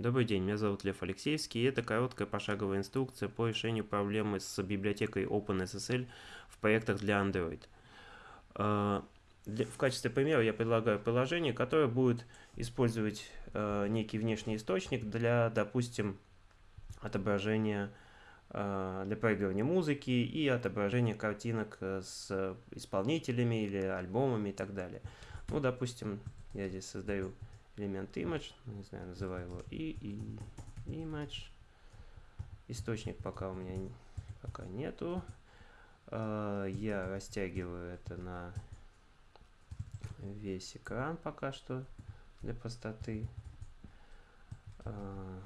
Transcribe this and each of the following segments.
Добрый день, меня зовут Лев Алексеевский, и это короткая пошаговая инструкция по решению проблемы с библиотекой OpenSSL в проектах для Android. А, в качестве примера я предлагаю приложение, которое будет использовать а, некий внешний источник для, допустим, отображения а, для проигрывания музыки и отображения картинок с исполнителями или альбомами и так далее. Ну, допустим, я здесь создаю элемент image, ну, не знаю, называю его и, и image. Источник пока у меня пока нету. А, я растягиваю это на весь экран пока что для простоты. А,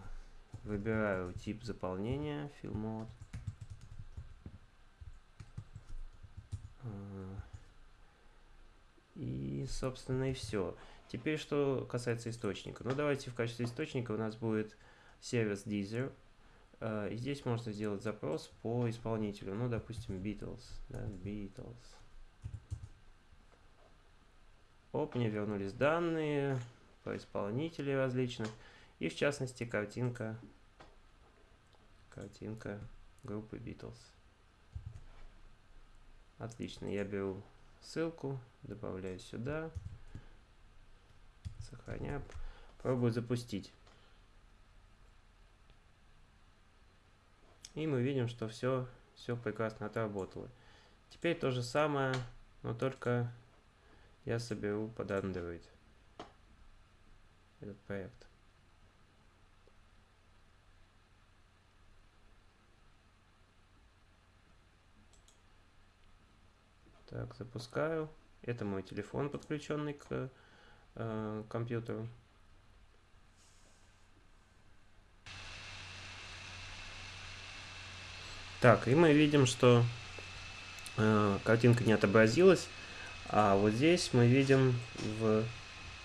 выбираю тип заполнения, fill mode. А, собственно, и все. Теперь, что касается источника. Ну, давайте в качестве источника у нас будет сервис Deezer. Uh, и здесь можно сделать запрос по исполнителю. Ну, допустим, Beatles. Да, Beatles. Оп, мне вернулись данные по исполнителей различных. И, в частности, картинка, картинка группы Beatles. Отлично, я беру ссылку, добавляю сюда. Сохраняю. Пробую запустить. И мы видим, что все, все прекрасно отработало. Теперь то же самое, но только я соберу под Android этот проект. Так, запускаю. Это мой телефон, подключенный к э, компьютеру. Так, и мы видим, что э, картинка не отобразилась, а вот здесь мы видим в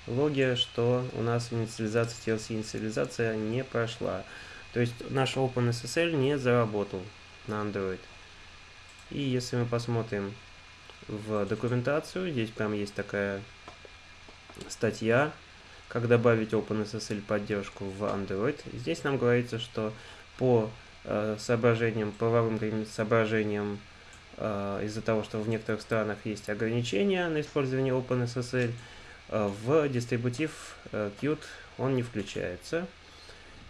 логе, что у нас инициализация TLC инициализация не прошла. То есть наш OpenSSL не заработал на Android. И если мы посмотрим в документацию, здесь прям есть такая статья, как добавить OpenSSL поддержку в Android. Здесь нам говорится, что по э, соображениям, правовым соображениям, э, из-за того, что в некоторых странах есть ограничения на использование OpenSSL, э, в дистрибутив э, он не включается.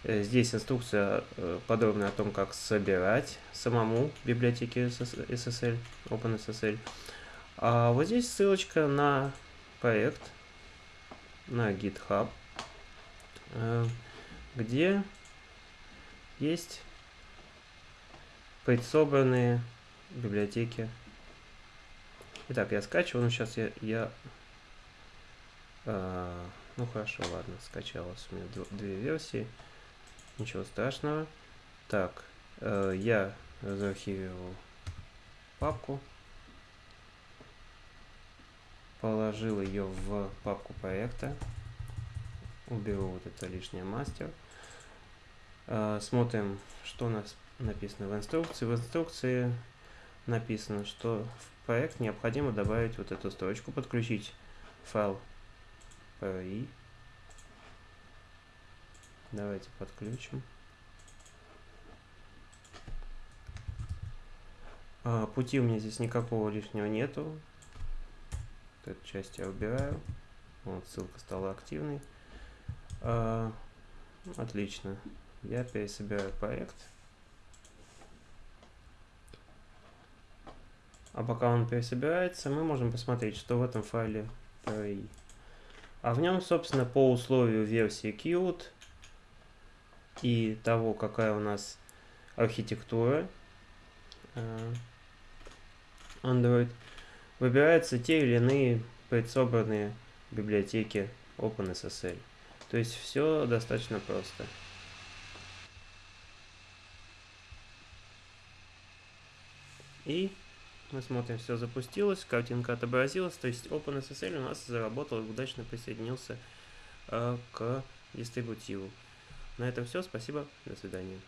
Э, здесь инструкция э, подробная о том, как собирать самому библиотеки SSL, OpenSSL. А вот здесь ссылочка на проект, на GitHub, э, где есть предсобранные библиотеки. Итак, я скачиваю, но сейчас я, я э, ну хорошо, ладно, скачалось у меня две версии, ничего страшного. Так, э, я заархивировал папку положил ее в папку проекта. Уберу вот это лишнее мастер. А, смотрим, что у нас написано в инструкции. В инструкции написано, что в проект необходимо добавить вот эту строчку, подключить файл PRI. Давайте подключим. А, пути у меня здесь никакого лишнего нету эту часть я убираю. Вот, ссылка стала активной. А, отлично. Я пересобираю проект. А пока он пересобирается, мы можем посмотреть, что в этом файле PRI. А в нем, собственно, по условию версии Qt и того, какая у нас архитектура э, Android, выбираются те или иные предсобранные библиотеки OpenSSL. То есть все достаточно просто. И мы смотрим, все запустилось, картинка отобразилась, то есть OpenSSL у нас заработал и удачно присоединился э, к дистрибутиву. На этом все, спасибо, до свидания.